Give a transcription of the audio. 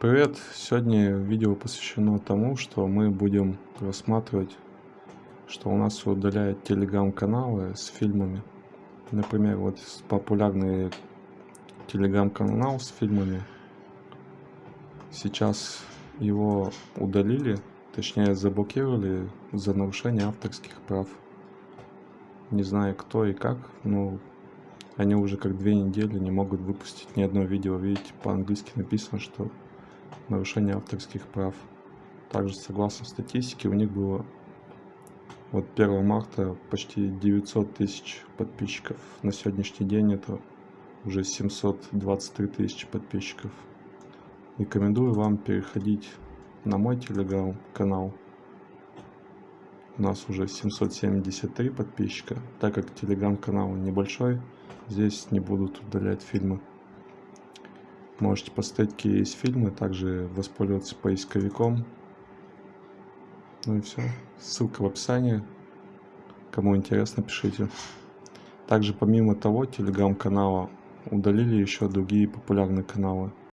Привет! Сегодня видео посвящено тому, что мы будем рассматривать, что у нас удаляют телеграм-каналы с фильмами. Например, вот популярный телеграм-канал с фильмами. Сейчас его удалили, точнее заблокировали за нарушение авторских прав. Не знаю кто и как, но они уже как две недели не могут выпустить ни одно видео. Видите, по-английски написано, что нарушение авторских прав. Также, согласно статистике, у них было вот 1 марта почти 900 тысяч подписчиков. На сегодняшний день это уже 723 тысячи подписчиков. Рекомендую вам переходить на мой телеграм-канал. У нас уже 773 подписчика. Так как телеграм-канал небольшой, здесь не будут удалять фильмы. Можете поставить какие есть фильмы, также воспользоваться поисковиком. Ну и все. Ссылка в описании. Кому интересно, пишите. Также помимо того, телеграм-канала удалили еще другие популярные каналы.